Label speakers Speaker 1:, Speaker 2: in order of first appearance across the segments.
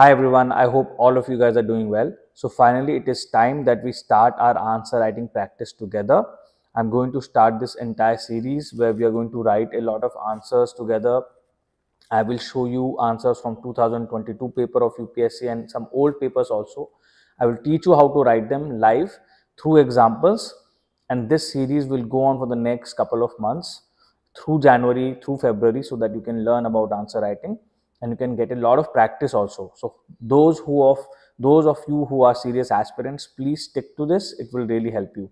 Speaker 1: Hi everyone, I hope all of you guys are doing well. So finally it is time that we start our answer writing practice together. I'm going to start this entire series where we are going to write a lot of answers together. I will show you answers from 2022 paper of UPSC and some old papers also. I will teach you how to write them live through examples and this series will go on for the next couple of months through January, through February so that you can learn about answer writing and you can get a lot of practice also. So those who of those of you who are serious aspirants, please stick to this. It will really help you.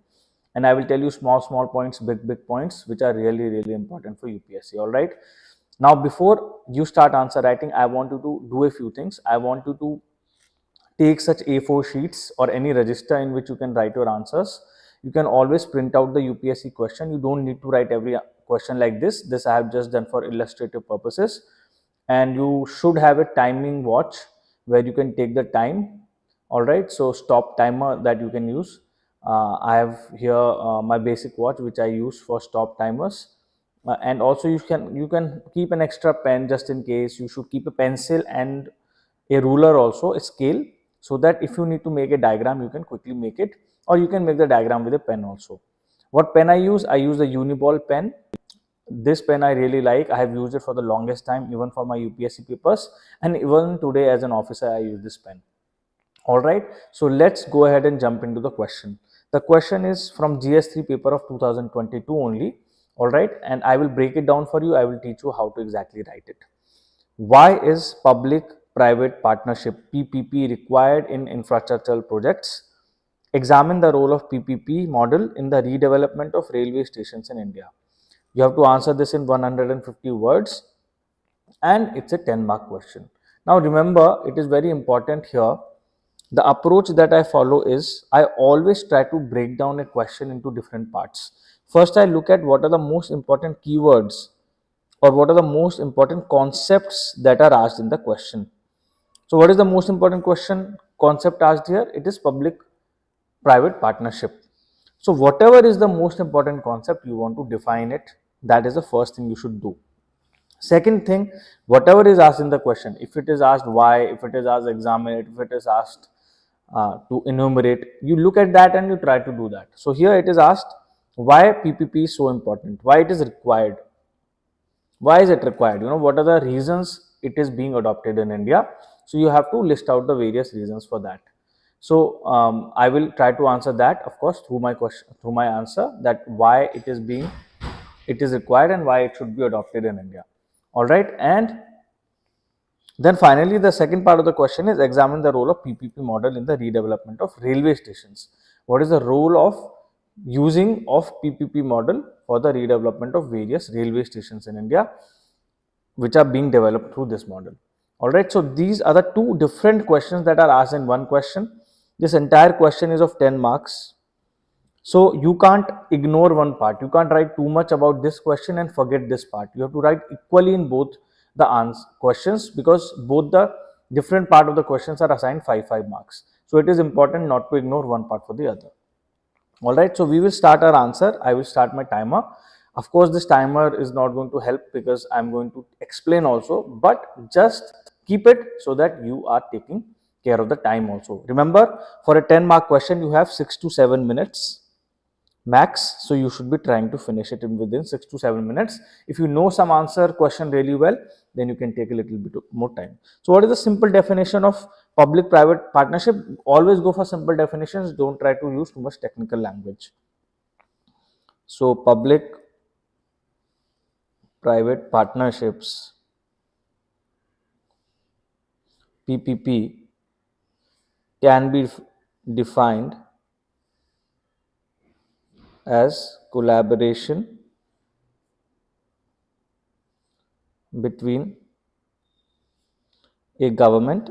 Speaker 1: And I will tell you small, small points, big, big points, which are really, really important for UPSC. All right. Now, before you start answer writing, I want you to do a few things. I want you to take such A4 sheets or any register in which you can write your answers. You can always print out the UPSC question. You don't need to write every question like this. This I have just done for illustrative purposes and you should have a timing watch where you can take the time. All right so stop timer that you can use. Uh, i have here uh, my basic watch which i use for stop timers. Uh, and also you can you can keep an extra pen just in case. You should keep a pencil and a ruler also a scale so that if you need to make a diagram you can quickly make it. Or you can make the diagram with a pen also. What pen i use? I use the uniball pen this pen I really like. I have used it for the longest time, even for my UPSC papers. And even today as an officer, I use this pen. All right. So let's go ahead and jump into the question. The question is from GS3 paper of 2022 only. All right. And I will break it down for you. I will teach you how to exactly write it. Why is public private partnership PPP required in infrastructural projects? Examine the role of PPP model in the redevelopment of railway stations in India. You have to answer this in 150 words and it's a 10 mark question. Now remember, it is very important here. The approach that I follow is I always try to break down a question into different parts. First, I look at what are the most important keywords or what are the most important concepts that are asked in the question. So what is the most important question concept asked here? It is public private partnership. So whatever is the most important concept you want to define it, that is the first thing you should do. Second thing, whatever is asked in the question, if it is asked why, if it is asked examine it, if it is asked uh, to enumerate, you look at that and you try to do that. So here it is asked why PPP is so important, why it is required, why is it required, you know, what are the reasons it is being adopted in India. So you have to list out the various reasons for that. So um, I will try to answer that, of course, through my question, through my answer that why it is being, it is required and why it should be adopted in India. All right, and then finally, the second part of the question is examine the role of PPP model in the redevelopment of railway stations. What is the role of using of PPP model for the redevelopment of various railway stations in India, which are being developed through this model. All right, so these are the two different questions that are asked in one question this entire question is of 10 marks. So you can't ignore one part. You can't write too much about this question and forget this part. You have to write equally in both the answer questions because both the different part of the questions are assigned 5 5 marks. So it is important not to ignore one part for the other. All right. So we will start our answer. I will start my timer. Of course, this timer is not going to help because I'm going to explain also, but just keep it so that you are taking care of the time also. Remember, for a 10 mark question, you have 6 to 7 minutes max. So, you should be trying to finish it in within 6 to 7 minutes. If you know some answer question really well, then you can take a little bit more time. So, what is the simple definition of public-private partnership? Always go for simple definitions. Don't try to use too much technical language. So, public private partnerships PPP can be defined as collaboration between a government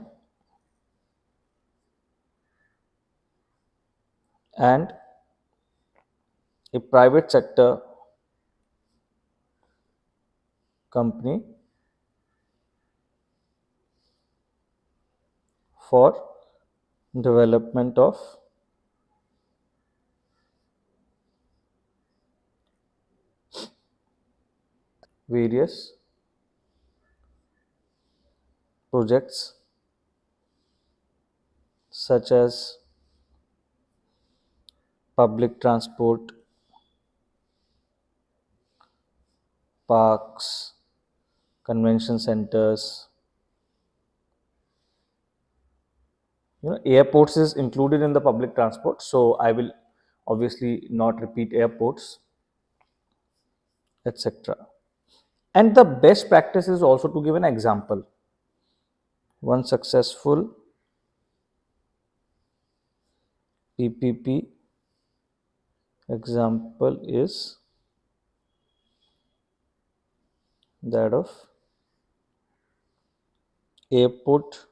Speaker 1: and a private sector company for development of various projects such as public transport, parks, convention centers. You know, airports is included in the public transport, so I will obviously not repeat airports, etc. And the best practice is also to give an example. One successful PPP example is that of airport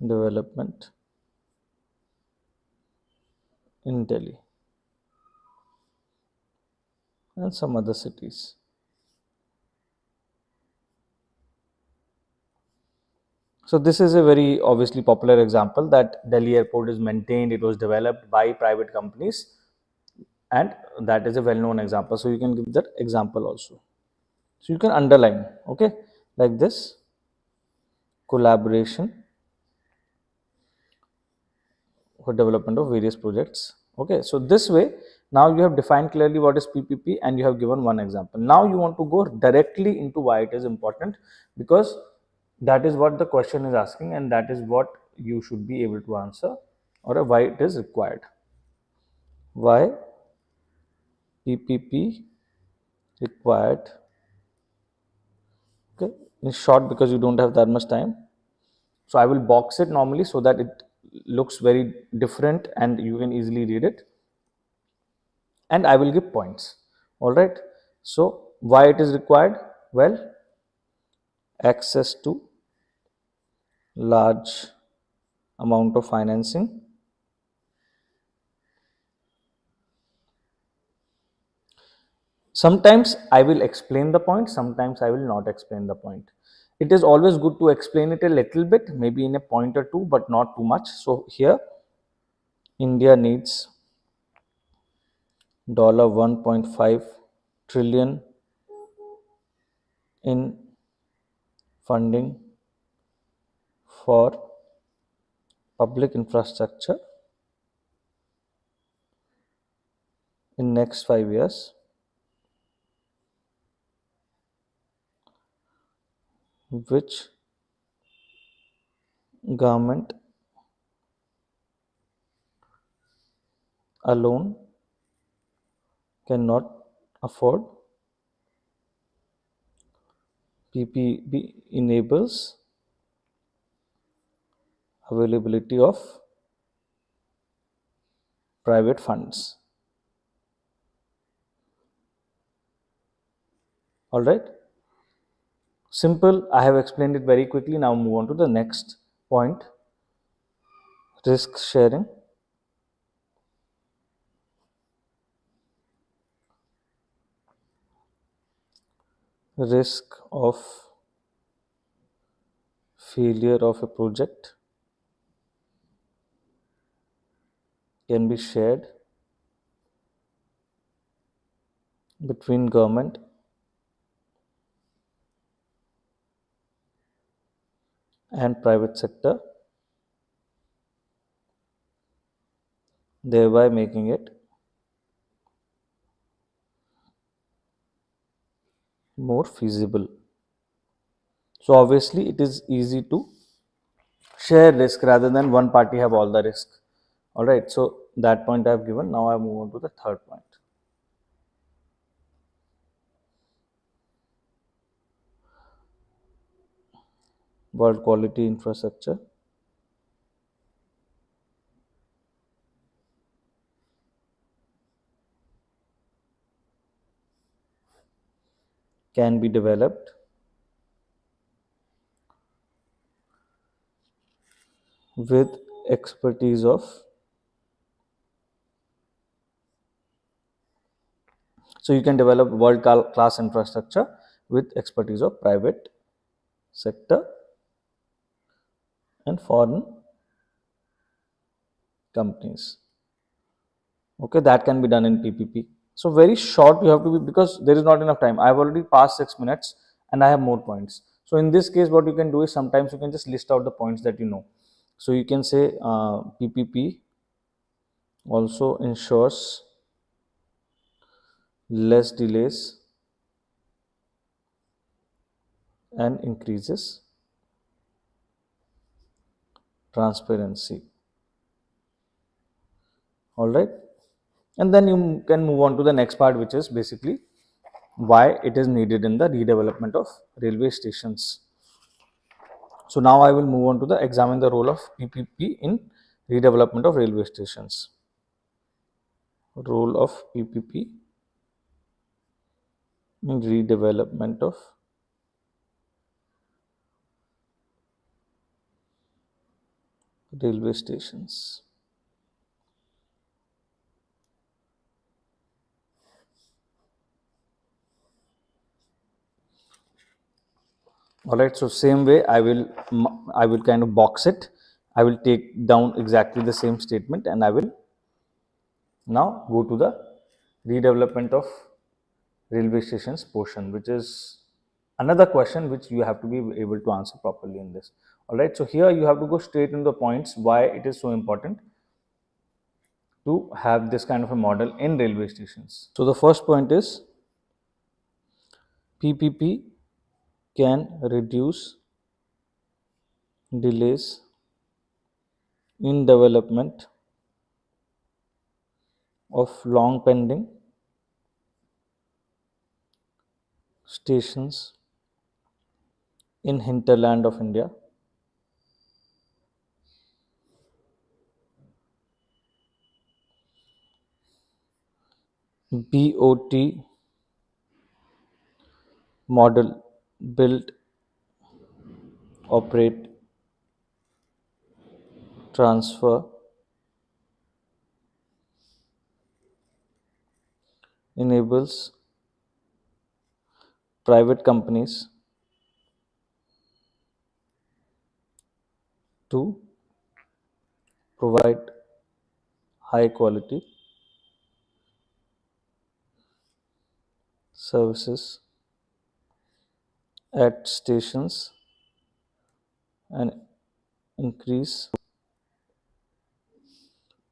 Speaker 1: development in Delhi and some other cities. So this is a very obviously popular example that Delhi airport is maintained, it was developed by private companies and that is a well-known example. So you can give that example also. So you can underline, okay, like this collaboration for development of various projects. Okay, so this way now you have defined clearly what is PPP and you have given one example. Now you want to go directly into why it is important because that is what the question is asking and that is what you should be able to answer or why it is required. Why PPP required okay in short because you don't have that much time so i will box it normally so that it looks very different and you can easily read it. And i will give points. All right. So why it is required? Well access to large amount of financing. Sometimes I will explain the point, sometimes I will not explain the point. It is always good to explain it a little bit, maybe in a point or two, but not too much. So here, India needs dollar 1.5 trillion in funding for public infrastructure in next 5 years which government alone cannot afford. PPP enables availability of private funds. All right. Simple, I have explained it very quickly. Now move on to the next point, risk sharing. Risk of failure of a project can be shared between government and private sector thereby making it more feasible. So obviously it is easy to share risk rather than one party have all the risk. Alright, so that point I have given. Now I move on to the third point. World quality infrastructure. Can be developed. With expertise of so you can develop world class infrastructure with expertise of private sector and foreign companies. Okay, that can be done in PPP. So very short you have to be because there is not enough time. I have already passed 6 minutes and I have more points. So in this case what you can do is sometimes you can just list out the points that you know. So you can say uh, PPP also ensures less delays and increases transparency. All right? And then you can move on to the next part which is basically why it is needed in the redevelopment of railway stations. So now i will move on to the examine the role of ppp in redevelopment of railway stations. Role of ppp in redevelopment of railway stations. All right, so same way I will I will kind of box it. I will take down exactly the same statement and I will now go to the redevelopment of railway stations portion which is another question which you have to be able to answer properly in this all right so here you have to go straight into the points why it is so important to have this kind of a model in railway stations so the first point is ppp can reduce delays in development of long pending stations in hinterland of India. BOT model build, operate, transfer, enables private companies to provide high quality services at stations and increase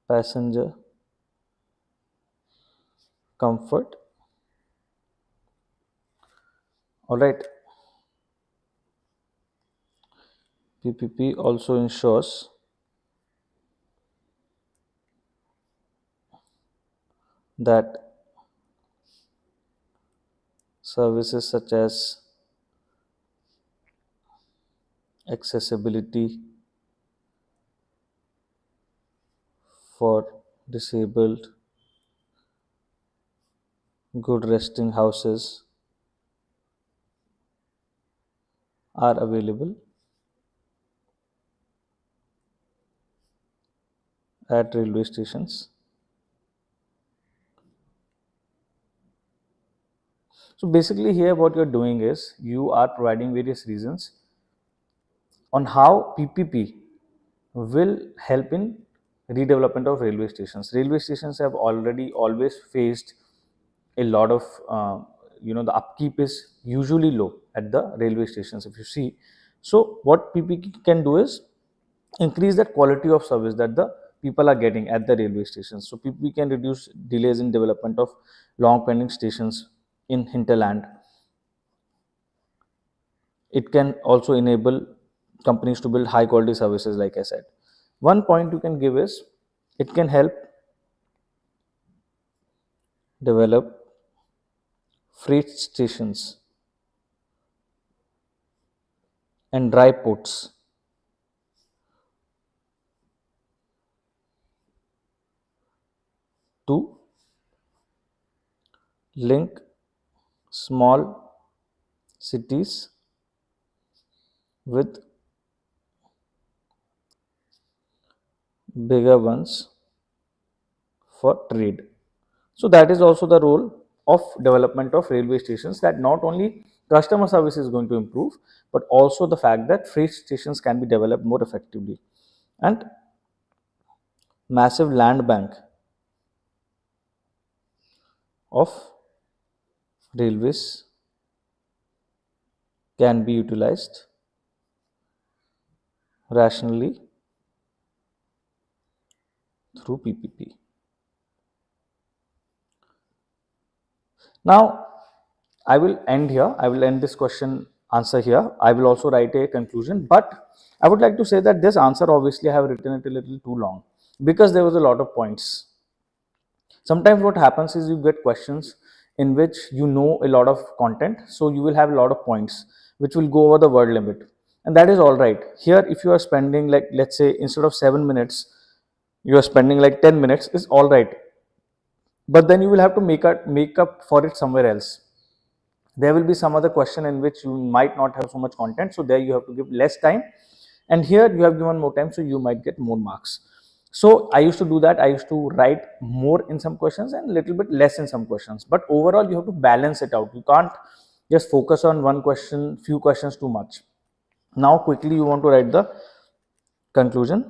Speaker 1: passenger comfort. All right. Ppp also ensures that services such as accessibility for disabled good resting houses are available at railway stations. So basically here what you're doing is you are providing various reasons on how PPP will help in redevelopment of railway stations. Railway stations have already always faced a lot of uh, you know the upkeep is usually low at the railway stations if you see so what PPP can do is increase that quality of service that the people are getting at the railway stations so PPP can reduce delays in development of long pending stations in hinterland it can also enable companies to build high quality services like i said one point you can give is it can help develop freight stations and dry ports. to link small cities with bigger ones for trade. So that is also the role of development of railway stations that not only customer service is going to improve but also the fact that freight stations can be developed more effectively and massive land bank of railways can be utilized rationally through PPP. Now, I will end here. I will end this question answer here. I will also write a conclusion, but I would like to say that this answer obviously I have written it a little too long because there was a lot of points. Sometimes what happens is you get questions in which you know a lot of content, so you will have a lot of points which will go over the word limit. And that is all right. Here if you are spending like let's say instead of 7 minutes, you are spending like 10 minutes is all right. But then you will have to make, a, make up for it somewhere else. There will be some other question in which you might not have so much content so there you have to give less time. And here you have given more time so you might get more marks so i used to do that. I used to write more in some questions and little bit less in some questions. But overall you have to balance it out. You can't just focus on one question few questions too much. Now quickly you want to write the conclusion.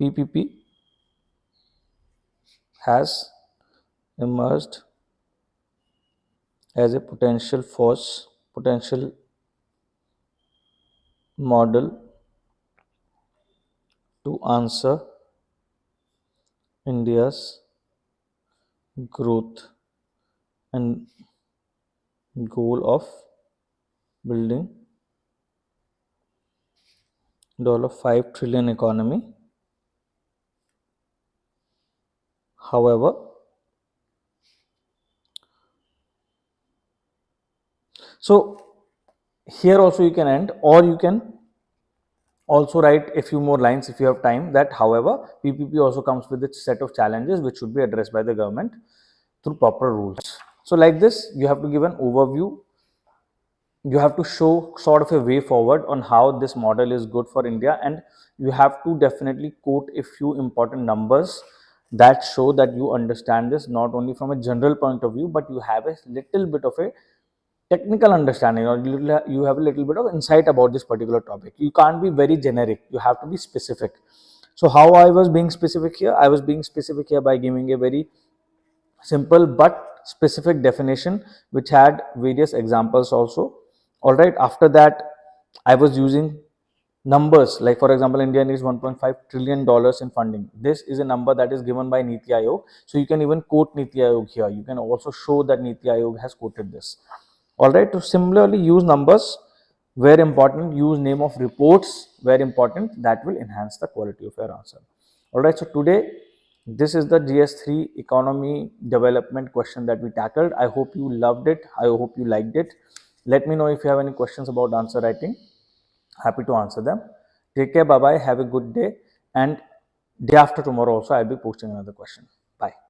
Speaker 1: Ppp has emerged as a potential force, potential model to answer India's growth and goal of building dollar 5 trillion economy. However So here also you can end or you can also write a few more lines if you have time that however PPP also comes with its set of challenges which should be addressed by the government through proper rules. So like this you have to give an overview, you have to show sort of a way forward on how this model is good for India and you have to definitely quote a few important numbers that show that you understand this not only from a general point of view but you have a little bit of a technical understanding or you have a little bit of insight about this particular topic. You can't be very generic, you have to be specific. So how I was being specific here? I was being specific here by giving a very simple but specific definition which had various examples also. Alright, after that I was using numbers like for example India needs 1.5 trillion dollars in funding. This is a number that is given by Niti Aayog. So you can even quote Niti Aayog here. You can also show that Niti Aayog has quoted this all right to similarly use numbers very important use name of reports very important that will enhance the quality of your answer. All right so today this is the gs3 economy development question that we tackled. I hope you loved it. I hope you liked it. Let me know if you have any questions about answer writing. Happy to answer them. Take care. Bye bye have a good day. And day after tomorrow also i'll be posting another question. Bye